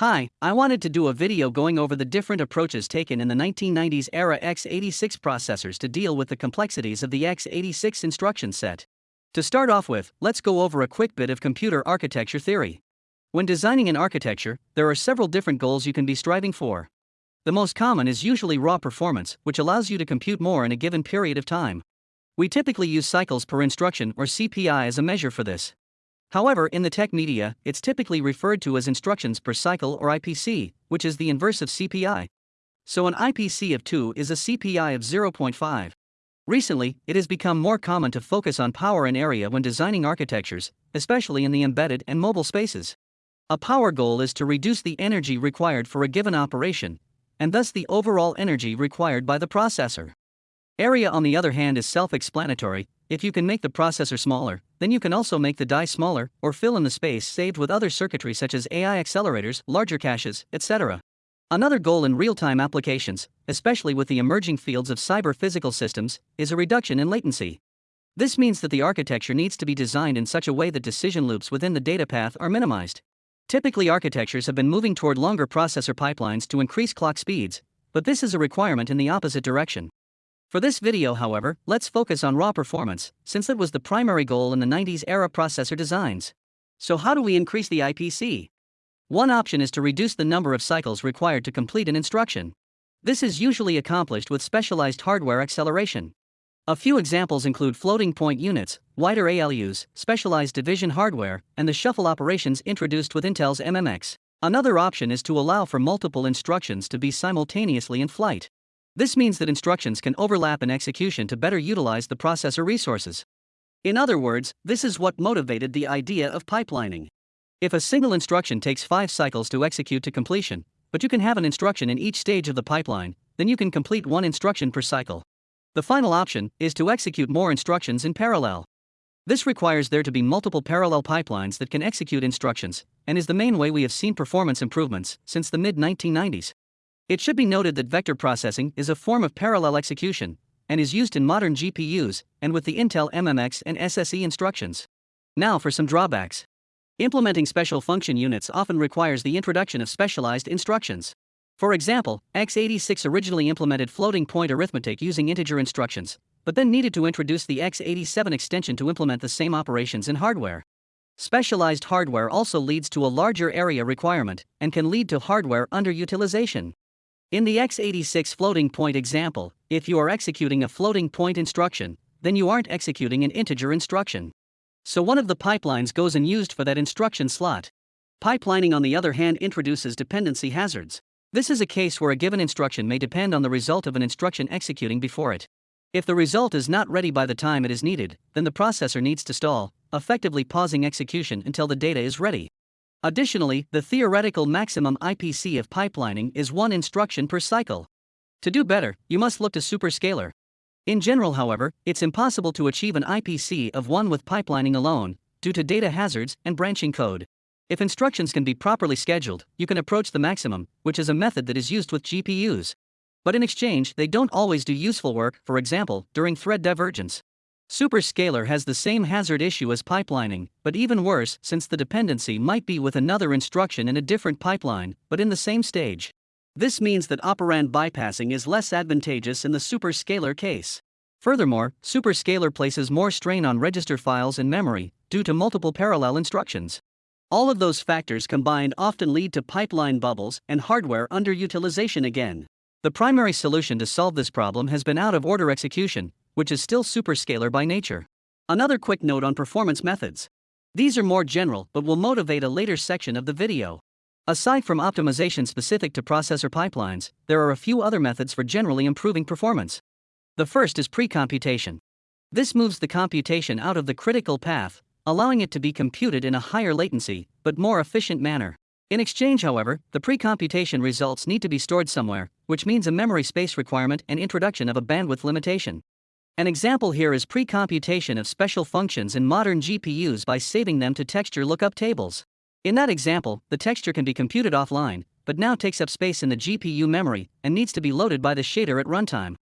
Hi, I wanted to do a video going over the different approaches taken in the 1990s era x86 processors to deal with the complexities of the x86 instruction set. To start off with, let's go over a quick bit of computer architecture theory. When designing an architecture, there are several different goals you can be striving for. The most common is usually raw performance, which allows you to compute more in a given period of time. We typically use cycles per instruction or CPI as a measure for this. However, in the tech media, it's typically referred to as instructions per cycle or IPC, which is the inverse of CPI. So an IPC of 2 is a CPI of 0.5. Recently, it has become more common to focus on power and area when designing architectures, especially in the embedded and mobile spaces. A power goal is to reduce the energy required for a given operation, and thus the overall energy required by the processor. Area, on the other hand, is self explanatory. If you can make the processor smaller, then you can also make the die smaller or fill in the space saved with other circuitry such as AI accelerators, larger caches, etc. Another goal in real time applications, especially with the emerging fields of cyber physical systems, is a reduction in latency. This means that the architecture needs to be designed in such a way that decision loops within the data path are minimized. Typically, architectures have been moving toward longer processor pipelines to increase clock speeds, but this is a requirement in the opposite direction. For this video however, let's focus on raw performance, since that was the primary goal in the 90s era processor designs. So how do we increase the IPC? One option is to reduce the number of cycles required to complete an instruction. This is usually accomplished with specialized hardware acceleration. A few examples include floating point units, wider ALUs, specialized division hardware, and the shuffle operations introduced with Intel's MMX. Another option is to allow for multiple instructions to be simultaneously in flight. This means that instructions can overlap in execution to better utilize the processor resources. In other words, this is what motivated the idea of pipelining. If a single instruction takes five cycles to execute to completion, but you can have an instruction in each stage of the pipeline, then you can complete one instruction per cycle. The final option is to execute more instructions in parallel. This requires there to be multiple parallel pipelines that can execute instructions, and is the main way we have seen performance improvements since the mid 1990s. It should be noted that vector processing is a form of parallel execution and is used in modern GPUs and with the Intel MMX and SSE instructions. Now for some drawbacks. Implementing special function units often requires the introduction of specialized instructions. For example, x86 originally implemented floating point arithmetic using integer instructions, but then needed to introduce the x87 extension to implement the same operations in hardware. Specialized hardware also leads to a larger area requirement and can lead to hardware underutilization. In the x86 floating point example, if you are executing a floating point instruction, then you aren't executing an integer instruction. So one of the pipelines goes unused for that instruction slot. Pipelining, on the other hand, introduces dependency hazards. This is a case where a given instruction may depend on the result of an instruction executing before it. If the result is not ready by the time it is needed, then the processor needs to stall, effectively pausing execution until the data is ready. Additionally, the theoretical maximum IPC of pipelining is one instruction per cycle. To do better, you must look to superscalar. In general, however, it's impossible to achieve an IPC of 1 with pipelining alone, due to data hazards and branching code. If instructions can be properly scheduled, you can approach the maximum, which is a method that is used with GPUs. But in exchange, they don't always do useful work, for example, during thread divergence. Superscalar has the same hazard issue as pipelining, but even worse since the dependency might be with another instruction in a different pipeline, but in the same stage. This means that operand bypassing is less advantageous in the superscalar case. Furthermore, superscalar places more strain on register files and memory due to multiple parallel instructions. All of those factors combined often lead to pipeline bubbles and hardware underutilization again. The primary solution to solve this problem has been out of order execution, which is still superscalar by nature. Another quick note on performance methods. These are more general but will motivate a later section of the video. Aside from optimization specific to processor pipelines, there are a few other methods for generally improving performance. The first is pre-computation. This moves the computation out of the critical path, allowing it to be computed in a higher latency, but more efficient manner. In exchange, however, the pre-computation results need to be stored somewhere, which means a memory space requirement and introduction of a bandwidth limitation. An example here is pre-computation of special functions in modern GPUs by saving them to texture lookup tables. In that example, the texture can be computed offline, but now takes up space in the GPU memory and needs to be loaded by the shader at runtime.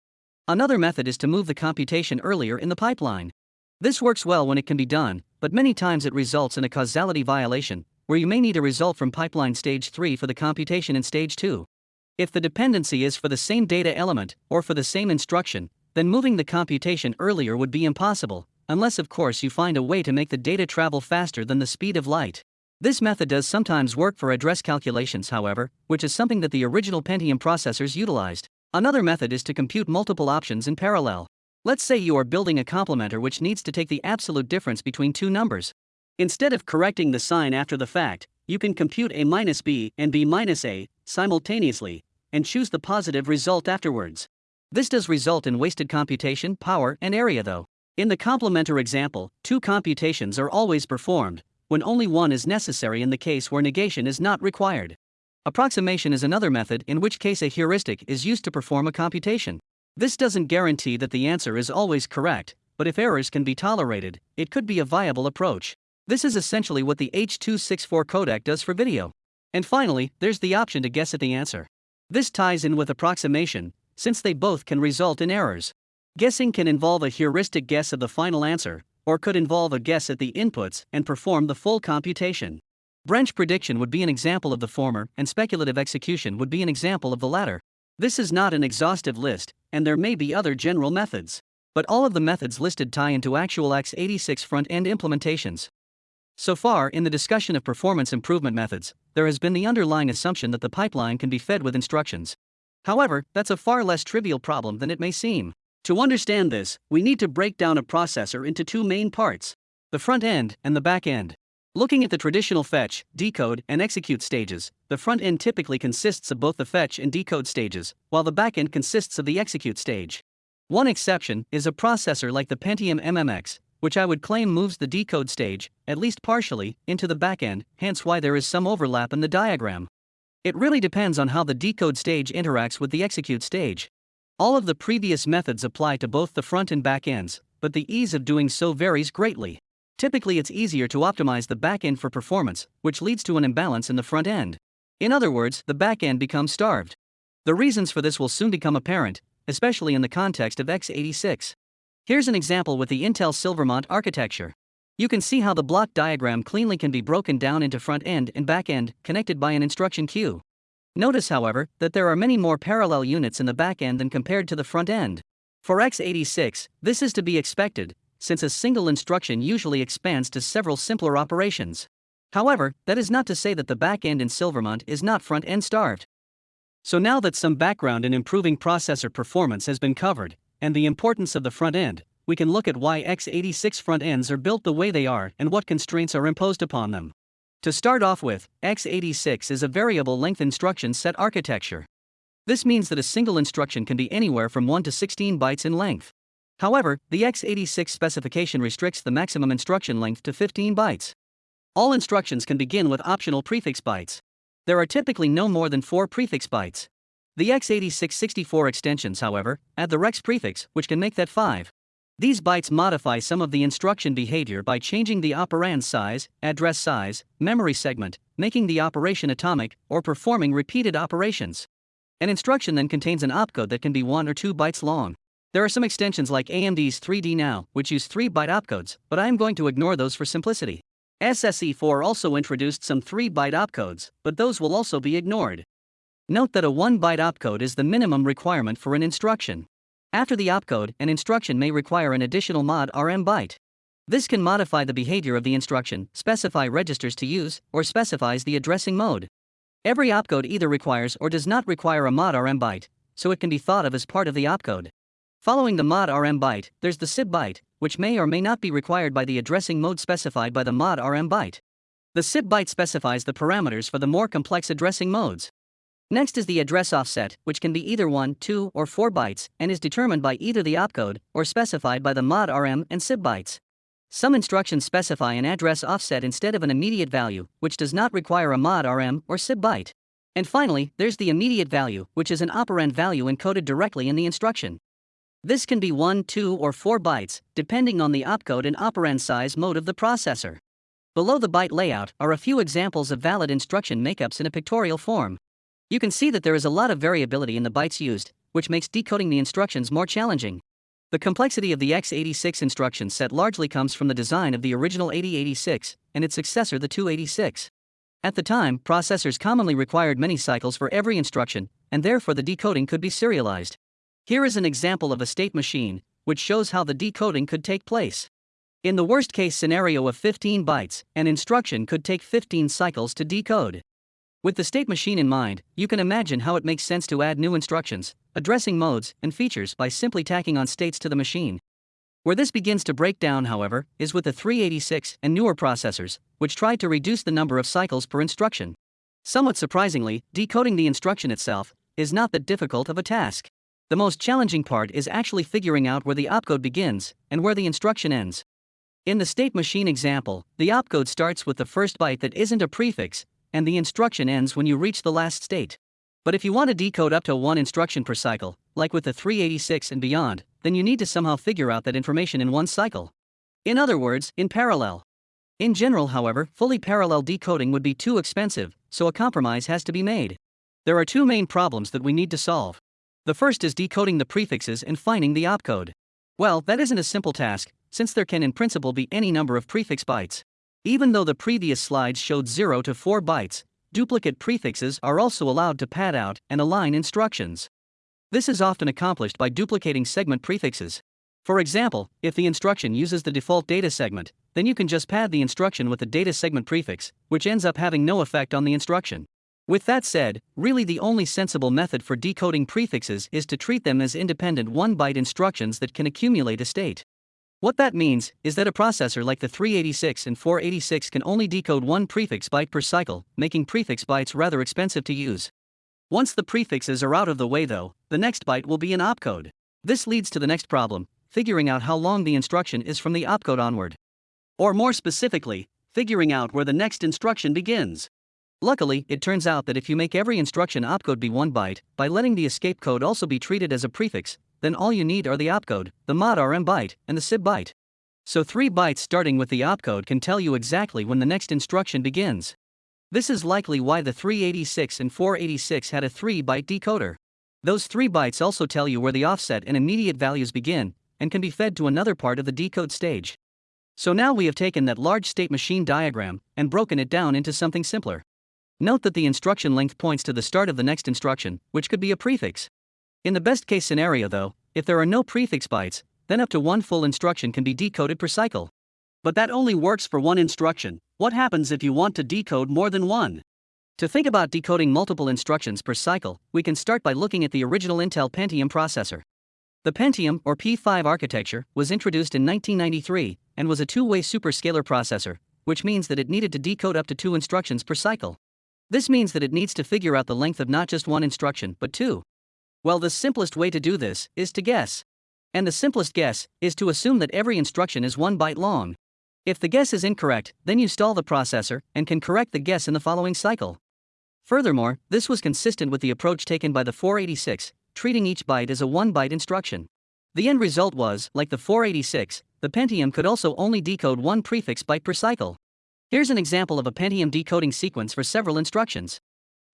Another method is to move the computation earlier in the pipeline. This works well when it can be done, but many times it results in a causality violation, where you may need a result from pipeline stage 3 for the computation in stage 2. If the dependency is for the same data element or for the same instruction, then moving the computation earlier would be impossible, unless of course you find a way to make the data travel faster than the speed of light. This method does sometimes work for address calculations, however, which is something that the original Pentium processors utilized. Another method is to compute multiple options in parallel. Let's say you are building a complementer which needs to take the absolute difference between two numbers. Instead of correcting the sign after the fact, you can compute a minus b and b minus a simultaneously and choose the positive result afterwards. This does result in wasted computation, power, and area though. In the complementer example, two computations are always performed, when only one is necessary in the case where negation is not required. Approximation is another method in which case a heuristic is used to perform a computation. This doesn't guarantee that the answer is always correct, but if errors can be tolerated, it could be a viable approach. This is essentially what the H.264 codec does for video. And finally, there's the option to guess at the answer. This ties in with approximation, since they both can result in errors. Guessing can involve a heuristic guess of the final answer, or could involve a guess at the inputs and perform the full computation. Branch prediction would be an example of the former, and speculative execution would be an example of the latter. This is not an exhaustive list, and there may be other general methods. But all of the methods listed tie into actual x86 front end implementations. So far, in the discussion of performance improvement methods, there has been the underlying assumption that the pipeline can be fed with instructions. However, that's a far less trivial problem than it may seem. To understand this, we need to break down a processor into two main parts the front end and the back end. Looking at the traditional fetch, decode, and execute stages, the front end typically consists of both the fetch and decode stages, while the back end consists of the execute stage. One exception is a processor like the Pentium MMX, which I would claim moves the decode stage, at least partially, into the back end, hence why there is some overlap in the diagram. It really depends on how the decode stage interacts with the execute stage. All of the previous methods apply to both the front and back ends, but the ease of doing so varies greatly. Typically, it's easier to optimize the back end for performance, which leads to an imbalance in the front end. In other words, the back end becomes starved. The reasons for this will soon become apparent, especially in the context of x86. Here's an example with the Intel Silvermont architecture. You can see how the block diagram cleanly can be broken down into front end and back end, connected by an instruction queue. Notice, however, that there are many more parallel units in the back end than compared to the front end. For x86, this is to be expected, since a single instruction usually expands to several simpler operations. However, that is not to say that the back end in Silvermont is not front end starved. So now that some background in improving processor performance has been covered, and the importance of the front end, we can look at why x86 front ends are built the way they are and what constraints are imposed upon them. To start off with, x86 is a variable length instruction set architecture. This means that a single instruction can be anywhere from 1 to 16 bytes in length. However, the x86 specification restricts the maximum instruction length to 15 bytes. All instructions can begin with optional prefix bytes. There are typically no more than 4 prefix bytes. The x86 64 extensions, however, add the rex prefix, which can make that 5. These bytes modify some of the instruction behavior by changing the operand size, address size, memory segment, making the operation atomic, or performing repeated operations. An instruction then contains an opcode that can be 1 or 2 bytes long. There are some extensions like AMD's 3D Now, which use 3 byte opcodes, but I am going to ignore those for simplicity. SSE4 also introduced some 3 byte opcodes, but those will also be ignored. Note that a 1 byte opcode is the minimum requirement for an instruction. After the opcode, an instruction may require an additional mod RM byte. This can modify the behavior of the instruction, specify registers to use, or specifies the addressing mode. Every opcode either requires or does not require a mod RM byte, so it can be thought of as part of the opcode. Following the mod RM byte, there's the SIB byte, which may or may not be required by the addressing mode specified by the mod RM byte. The SIB byte specifies the parameters for the more complex addressing modes. Next is the address offset, which can be either 1, 2, or 4 bytes, and is determined by either the opcode or specified by the mod RM and SIB bytes. Some instructions specify an address offset instead of an immediate value, which does not require a mod RM or SIB byte. And finally, there's the immediate value, which is an operand value encoded directly in the instruction. This can be 1, 2, or 4 bytes, depending on the opcode and operand size mode of the processor. Below the byte layout are a few examples of valid instruction makeups in a pictorial form. You can see that there is a lot of variability in the bytes used, which makes decoding the instructions more challenging. The complexity of the x86 instruction set largely comes from the design of the original 8086 and its successor the 286. At the time, processors commonly required many cycles for every instruction, and therefore the decoding could be serialized. Here is an example of a state machine, which shows how the decoding could take place. In the worst case scenario of 15 bytes, an instruction could take 15 cycles to decode. With the state machine in mind, you can imagine how it makes sense to add new instructions, addressing modes and features by simply tacking on states to the machine. Where this begins to break down, however, is with the 386 and newer processors, which tried to reduce the number of cycles per instruction. Somewhat surprisingly, decoding the instruction itself is not that difficult of a task. The most challenging part is actually figuring out where the opcode begins and where the instruction ends. In the state machine example, the opcode starts with the first byte that isn't a prefix and the instruction ends when you reach the last state. But if you want to decode up to one instruction per cycle, like with the 386 and beyond, then you need to somehow figure out that information in one cycle. In other words, in parallel. In general, however, fully parallel decoding would be too expensive, so a compromise has to be made. There are two main problems that we need to solve. The first is decoding the prefixes and finding the opcode. Well, that isn't a simple task, since there can in principle be any number of prefix bytes. Even though the previous slides showed 0 to 4 bytes, duplicate prefixes are also allowed to pad out and align instructions. This is often accomplished by duplicating segment prefixes. For example, if the instruction uses the default data segment, then you can just pad the instruction with the data segment prefix, which ends up having no effect on the instruction. With that said, really the only sensible method for decoding prefixes is to treat them as independent 1 byte instructions that can accumulate a state. What that means is that a processor like the 386 and 486 can only decode one prefix byte per cycle, making prefix bytes rather expensive to use. Once the prefixes are out of the way though, the next byte will be an opcode. This leads to the next problem, figuring out how long the instruction is from the opcode onward. Or more specifically, figuring out where the next instruction begins. Luckily, it turns out that if you make every instruction opcode be 1 byte, by letting the escape code also be treated as a prefix, then all you need are the opcode, the mod RM byte, and the SIB byte. So 3 bytes starting with the opcode can tell you exactly when the next instruction begins. This is likely why the 386 and 486 had a 3 byte decoder. Those 3 bytes also tell you where the offset and immediate values begin, and can be fed to another part of the decode stage. So now we have taken that large state machine diagram and broken it down into something simpler. Note that the instruction length points to the start of the next instruction, which could be a prefix. In the best case scenario, though, if there are no prefix bytes, then up to one full instruction can be decoded per cycle. But that only works for one instruction. What happens if you want to decode more than one? To think about decoding multiple instructions per cycle, we can start by looking at the original Intel Pentium processor. The Pentium, or P5 architecture, was introduced in 1993 and was a two way superscalar processor, which means that it needed to decode up to two instructions per cycle. This means that it needs to figure out the length of not just one instruction, but two. Well, the simplest way to do this is to guess. And the simplest guess is to assume that every instruction is one byte long. If the guess is incorrect, then you stall the processor and can correct the guess in the following cycle. Furthermore, this was consistent with the approach taken by the 486, treating each byte as a 1 byte instruction. The end result was, like the 486, the Pentium could also only decode one prefix byte per cycle. Here's an example of a Pentium decoding sequence for several instructions.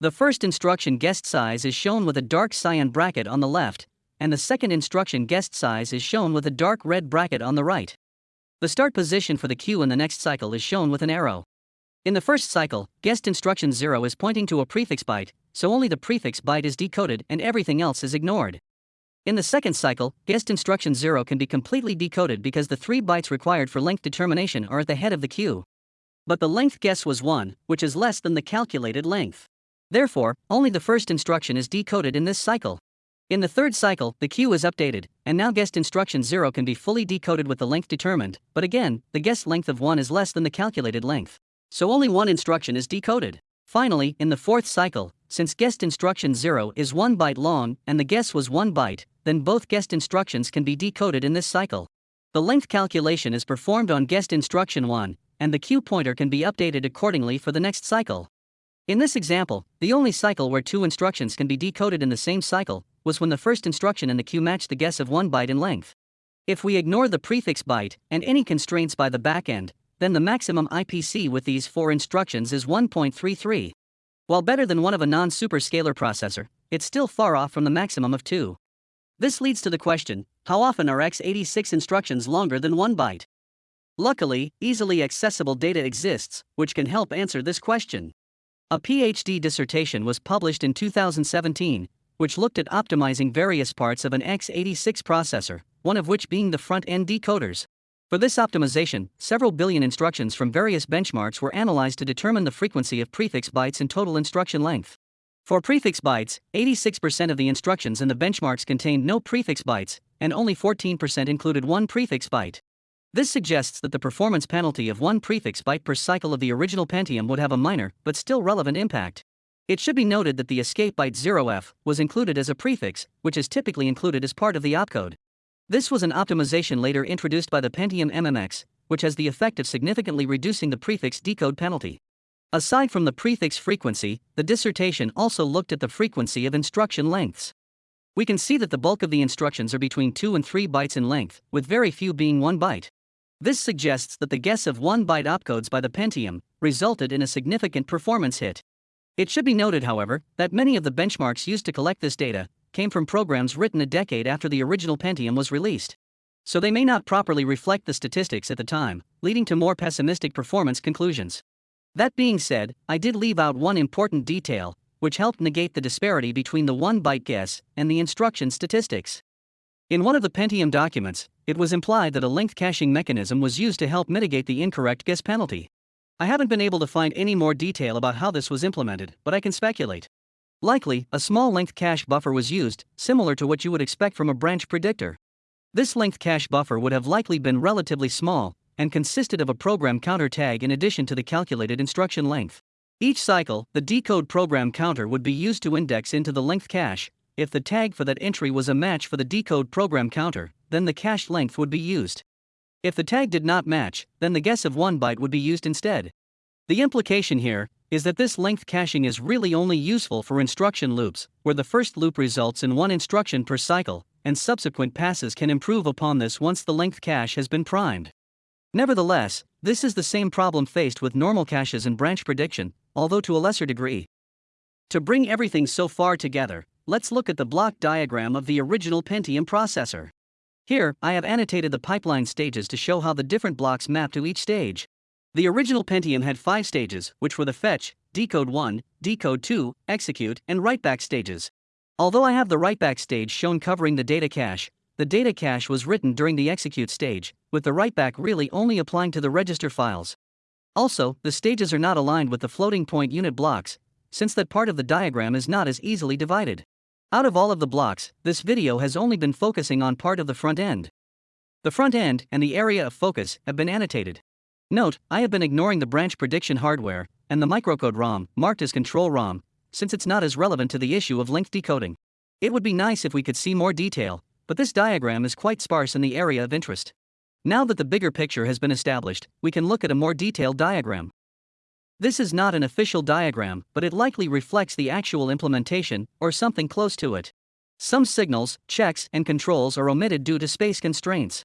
The first instruction guessed size is shown with a dark cyan bracket on the left, and the second instruction guessed size is shown with a dark red bracket on the right. The start position for the queue in the next cycle is shown with an arrow. In the first cycle, guessed instruction 0 is pointing to a prefix byte, so only the prefix byte is decoded and everything else is ignored. In the second cycle, guessed instruction 0 can be completely decoded because the three bytes required for length determination are at the head of the queue. But the length guess was 1, which is less than the calculated length. Therefore, only the first instruction is decoded in this cycle. In the third cycle, the queue is updated, and now guessed instruction 0 can be fully decoded with the length determined, but again, the guessed length of 1 is less than the calculated length. So only one instruction is decoded. Finally, in the fourth cycle, since guessed instruction 0 is 1 byte long and the guess was 1 byte, then both guessed instructions can be decoded in this cycle. The length calculation is performed on guessed instruction 1, and the queue pointer can be updated accordingly for the next cycle. In this example, the only cycle where two instructions can be decoded in the same cycle was when the first instruction in the queue matched the guess of one byte in length. If we ignore the prefix byte and any constraints by the backend, then the maximum IPC with these four instructions is 1.33. While better than one of a non-superscalar processor, it's still far off from the maximum of 2. This leads to the question, how often are x86 instructions longer than 1 byte? Luckily, easily accessible data exists, which can help answer this question. A PhD dissertation was published in 2017, which looked at optimizing various parts of an x86 processor, one of which being the front end decoders. For this optimization, several billion instructions from various benchmarks were analyzed to determine the frequency of prefix bytes and total instruction length. For prefix bytes, 86% of the instructions in the benchmarks contained no prefix bytes, and only 14% included one prefix byte. This suggests that the performance penalty of one prefix byte per cycle of the original Pentium would have a minor, but still relevant impact. It should be noted that the escape byte 0f was included as a prefix, which is typically included as part of the opcode. This was an optimization later introduced by the Pentium MMX, which has the effect of significantly reducing the prefix decode penalty. Aside from the prefix frequency, the dissertation also looked at the frequency of instruction lengths. We can see that the bulk of the instructions are between 2 and 3 bytes in length, with very few being 1 byte. This suggests that the guess of 1 byte opcodes by the Pentium resulted in a significant performance hit. It should be noted, however, that many of the benchmarks used to collect this data came from programs written a decade after the original Pentium was released. So they may not properly reflect the statistics at the time, leading to more pessimistic performance conclusions. That being said, I did leave out one important detail, which helped negate the disparity between the 1 byte guess and the instruction statistics. In one of the Pentium documents, it was implied that a length caching mechanism was used to help mitigate the incorrect guess penalty. I haven't been able to find any more detail about how this was implemented, but I can speculate. Likely, a small length cache buffer was used, similar to what you would expect from a branch predictor. This length cache buffer would have likely been relatively small, and consisted of a program counter tag in addition to the calculated instruction length. Each cycle, the decode program counter would be used to index into the length cache. If the tag for that entry was a match for the decode program counter, then the cache length would be used. If the tag did not match, then the guess of 1 byte would be used instead. The implication here is that this length caching is really only useful for instruction loops, where the first loop results in one instruction per cycle, and subsequent passes can improve upon this once the length cache has been primed. Nevertheless, this is the same problem faced with normal caches and branch prediction, although to a lesser degree. To bring everything so far together, let's look at the block diagram of the original Pentium processor. Here, I have annotated the pipeline stages to show how the different blocks map to each stage. The original Pentium had five stages, which were the fetch, decode 1, decode 2, execute, and writeback stages. Although I have the writeback stage shown covering the data cache, the data cache was written during the execute stage, with the writeback really only applying to the register files. Also, the stages are not aligned with the floating point unit blocks, since that part of the diagram is not as easily divided. Out of all of the blocks, this video has only been focusing on part of the front end. The front end and the area of focus have been annotated. Note, I have been ignoring the branch prediction hardware and the microcode ROM, marked as control ROM, since it's not as relevant to the issue of length decoding. It would be nice if we could see more detail, but this diagram is quite sparse in the area of interest. Now that the bigger picture has been established, we can look at a more detailed diagram. This is not an official diagram, but it likely reflects the actual implementation, or something close to it. Some signals, checks, and controls are omitted due to space constraints.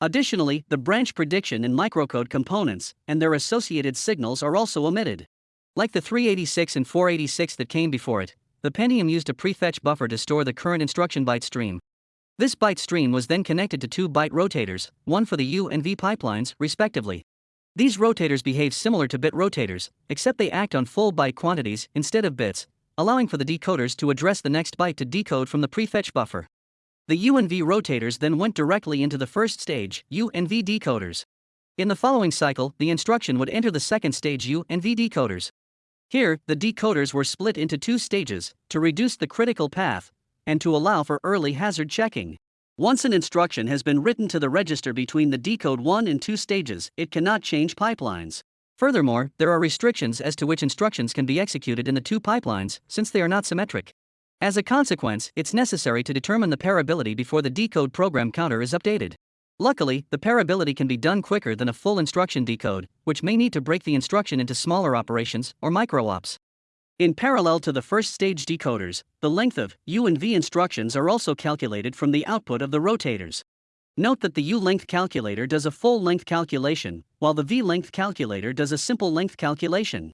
Additionally, the branch prediction and microcode components and their associated signals are also omitted. Like the 386 and 486 that came before it, the Pentium used a prefetch buffer to store the current instruction byte stream. This byte stream was then connected to two byte rotators, one for the U and V pipelines, respectively. These rotators behave similar to bit rotators, except they act on full byte quantities instead of bits, allowing for the decoders to address the next byte to decode from the prefetch buffer. The U and V rotators then went directly into the first stage, U and V decoders. In the following cycle, the instruction would enter the second stage U and V decoders. Here, the decoders were split into two stages to reduce the critical path and to allow for early hazard checking. Once an instruction has been written to the register between the decode 1 and 2 stages, it cannot change pipelines. Furthermore, there are restrictions as to which instructions can be executed in the two pipelines, since they are not symmetric. As a consequence, it's necessary to determine the pairability before the decode program counter is updated. Luckily, the pairability can be done quicker than a full instruction decode, which may need to break the instruction into smaller operations or micro-ops. In parallel to the first stage decoders, the length of U and V instructions are also calculated from the output of the rotators. Note that the U length calculator does a full length calculation, while the V length calculator does a simple length calculation.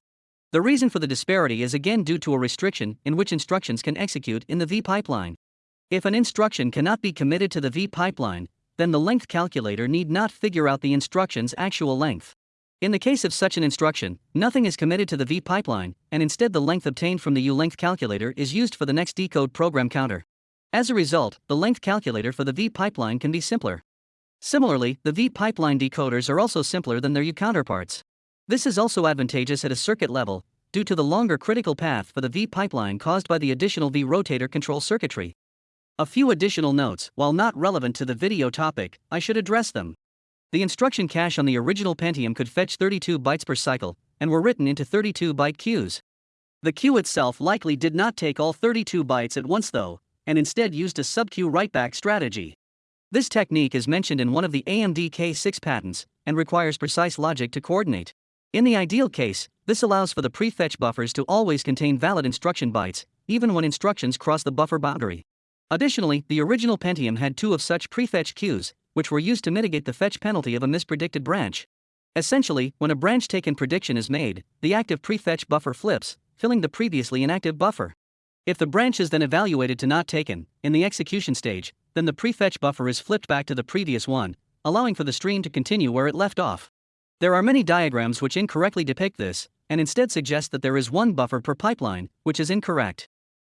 The reason for the disparity is again due to a restriction in which instructions can execute in the V pipeline. If an instruction cannot be committed to the V pipeline, then the length calculator need not figure out the instruction's actual length. In the case of such an instruction, nothing is committed to the V pipeline, and instead the length obtained from the U length calculator is used for the next decode program counter. As a result, the length calculator for the V pipeline can be simpler. Similarly, the V pipeline decoders are also simpler than their U counterparts. This is also advantageous at a circuit level, due to the longer critical path for the V pipeline caused by the additional V rotator control circuitry. A few additional notes, while not relevant to the video topic, I should address them. The instruction cache on the original Pentium could fetch 32 bytes per cycle, and were written into 32 byte queues. The queue itself likely did not take all 32 bytes at once though, and instead used a sub-queue write-back strategy. This technique is mentioned in one of the AMD K6 patents, and requires precise logic to coordinate. In the ideal case, this allows for the prefetch buffers to always contain valid instruction bytes, even when instructions cross the buffer boundary. Additionally, the original Pentium had two of such prefetch queues, which were used to mitigate the fetch penalty of a mispredicted branch. Essentially, when a branch taken prediction is made, the active prefetch buffer flips, filling the previously inactive buffer. If the branch is then evaluated to not taken, in the execution stage, then the prefetch buffer is flipped back to the previous one, allowing for the stream to continue where it left off. There are many diagrams which incorrectly depict this, and instead suggest that there is one buffer per pipeline, which is incorrect.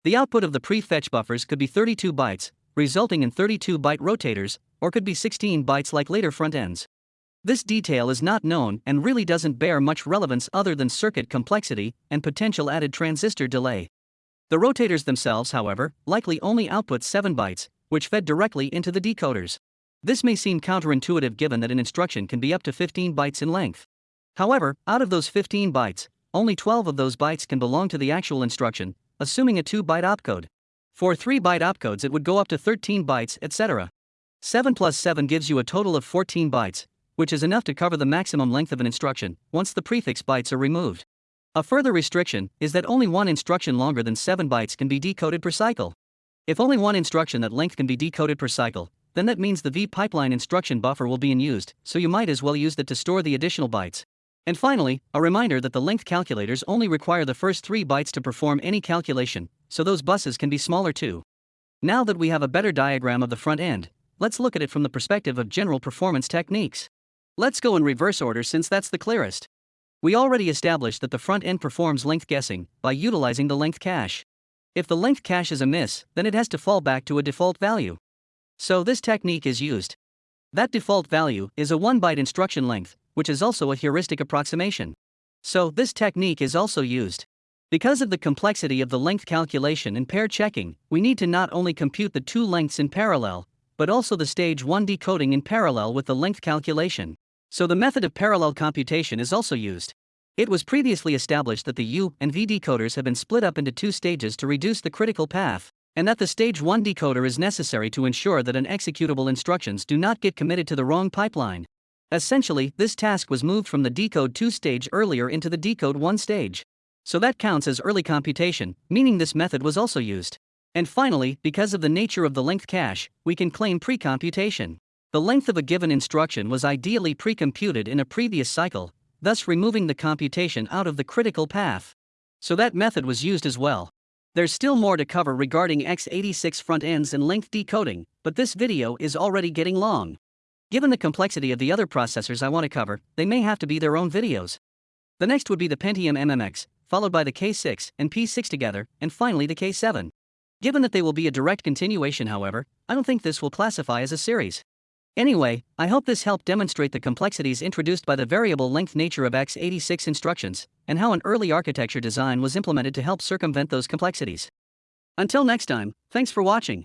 The output of the prefetch buffers could be 32 bytes, resulting in 32 byte rotators, or could be 16 bytes like later front ends. This detail is not known and really doesn't bear much relevance other than circuit complexity and potential added transistor delay. The rotators themselves, however, likely only output 7 bytes, which fed directly into the decoders. This may seem counterintuitive given that an instruction can be up to 15 bytes in length. However, out of those 15 bytes, only 12 of those bytes can belong to the actual instruction, assuming a 2 byte opcode. For 3 byte opcodes, it would go up to 13 bytes, etc. 7 plus 7 gives you a total of 14 bytes, which is enough to cover the maximum length of an instruction once the prefix bytes are removed. A further restriction is that only one instruction longer than 7 bytes can be decoded per cycle. If only one instruction that length can be decoded per cycle, then that means the V pipeline instruction buffer will be in use, so you might as well use that to store the additional bytes. And finally, a reminder that the length calculators only require the first 3 bytes to perform any calculation, so those buses can be smaller too. Now that we have a better diagram of the front end, let's look at it from the perspective of general performance techniques. Let's go in reverse order since that's the clearest. We already established that the front end performs length guessing by utilizing the length cache. If the length cache is amiss, then it has to fall back to a default value. So this technique is used. That default value is a 1 byte instruction length, which is also a heuristic approximation. So, this technique is also used. Because of the complexity of the length calculation and pair checking, we need to not only compute the two lengths in parallel, but also the stage 1 decoding in parallel with the length calculation. So the method of parallel computation is also used. It was previously established that the U and V decoders have been split up into two stages to reduce the critical path, and that the stage 1 decoder is necessary to ensure that unexecutable instructions do not get committed to the wrong pipeline. Essentially, this task was moved from the decode 2 stage earlier into the decode 1 stage. So that counts as early computation, meaning this method was also used. And finally, because of the nature of the length cache, we can claim pre-computation. The length of a given instruction was ideally pre-computed in a previous cycle, thus removing the computation out of the critical path. So that method was used as well. There's still more to cover regarding x86 front ends and length decoding, but this video is already getting long. Given the complexity of the other processors I want to cover, they may have to be their own videos. The next would be the Pentium MMX, followed by the K6 and P6 together, and finally the K7. Given that they will be a direct continuation, however, I don't think this will classify as a series. Anyway, I hope this helped demonstrate the complexities introduced by the variable length nature of x86 instructions, and how an early architecture design was implemented to help circumvent those complexities. Until next time, thanks for watching.